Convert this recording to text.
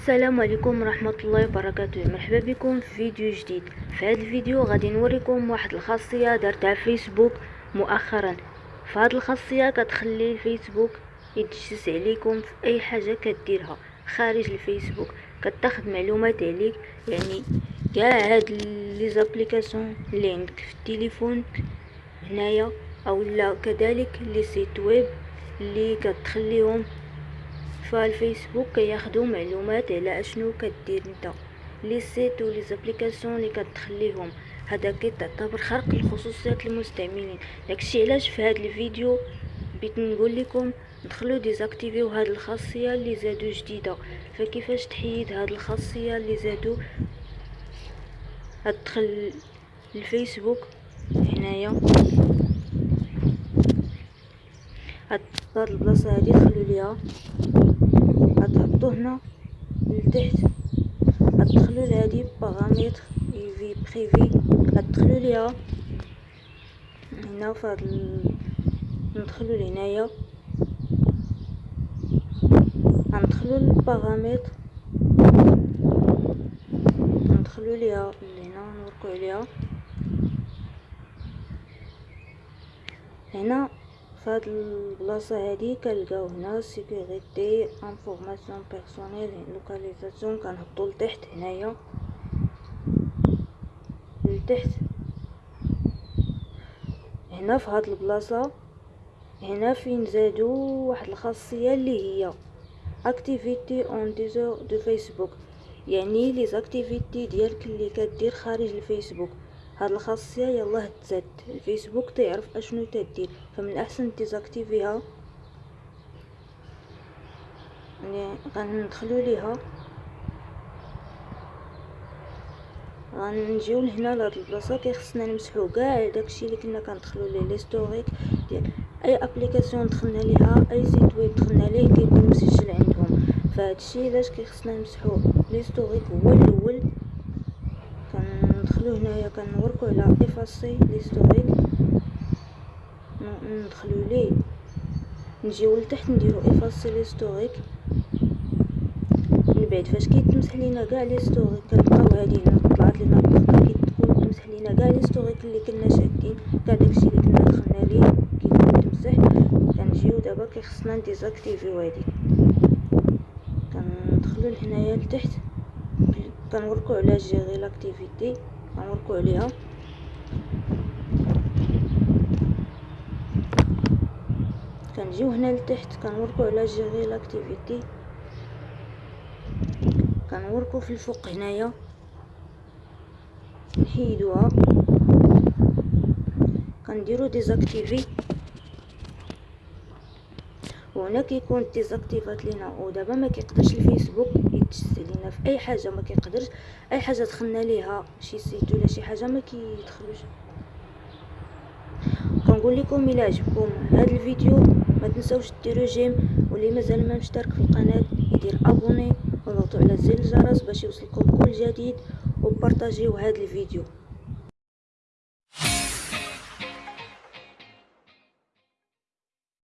السلام عليكم ورحمة الله وبركاته. مرحبا بكم في فيديو جديد. في هذا الفيديو غادي نوريكم واحد الخاصية دارتها فيسبوك مؤخرا. فهاد الخاصية كتخلي الفيسبوك يتجسس عليكم في أي حاجة كديرها خارج الفيسبوك. كتاخد معلومات عليك يعني كاع هاد les applications اللي عندك في التليفون هنايا أو لا كذلك les sites web اللي كتخليهم فالفيسبوك كياخدو معلومات على أشنو كدير نتا les sites و les applications اللي كتخليهم. هذا كيتعتبر خرق الخصوصيات المستعملين. داكشي علاش في هذا الفيديو بغيت نقول لكم دخلوا ديزاكتيفيو هاد الخاصية اللي زادو جديدة. فكيفاش تحيد هاد الخاصية اللي زادو؟ ادخل الفيسبوك هنايا. هاد البلاصة هادي دخلوا ليها. غتحطو هنا لتحت غتدخلو لهادي paramètres vie privée غتدخلو ليها هنا فهاد. ندخلو لهنايا. غندخلو لل paramètres ندخلو ليها لهنا نوركو عليها. هنا فهاد البلاصه هادي كنلقاو هنا sécurité informations personnelles localisation كنهبطو لتحت هنايا. لتحت. هنا في هاد البلاصة. هنا فين زادو واحد الخاصية اللي هي activité en dehors de Facebook يعني les activités ديالك اللي كدير خارج الفيسبوك. هاد الخاصية يلاه تزاد. الفيسبوك تعرف أشنو تدير. فمن الاحسن ديزاكتيفيها يعني غندخلو ليها. غنجيو لهنا لهاد البلاصة كيخصنا نمسحو كاع داكشي اللي كنا كندخلو ليه. L'historique ديال أي application دخلنا ليها أي site web دخلنا ليه كيكون مسجل عندهم. فهادشي علاش كيخصنا نمسحو l'historique هو الأول. كندخلو هنايا كنوركو على effacer l'historique ندخلو ليه. نجيو لتحت نديرو effacer l'historique من بعد فاش كيتمسح لينا كاع l'historique كنلقاو هادي طلعت لينا النقطه كتكون تمسح لينا كاع l'historique اللي كنا شادين كاع داكشي اللي كنا دخلنا ليه كيكون تمسح كنجيو دابا كيخصنا نديزاكتيفيو هادي. كندخلو لهنايا لتحت. كنوركو على gérer l'activité. كنوركو عليها كنجيو هنا لتحت كنوركو على gérer l'activité كنوركو في الفوق هنايا. نحيدوها. كنديرو désactiver. وهنا كيكون ديزاكتيفات لينا ودابا ما كيقدرش الفيسبوك يتجسس لينا في أي حاجة ما كيقدرش أي حاجة دخلنا ليها شي site ولا شي حاجة ما كيدخلوش. كنقول لكم إلى عجبكم هذا الفيديو ما تنساوش ديروا j'aime واللي مازال ما مشترك في القناة يدير abonner وضغطوا على زر الجرس باش يوصلكم كل جديد وبارطاجيو هذا الفيديو.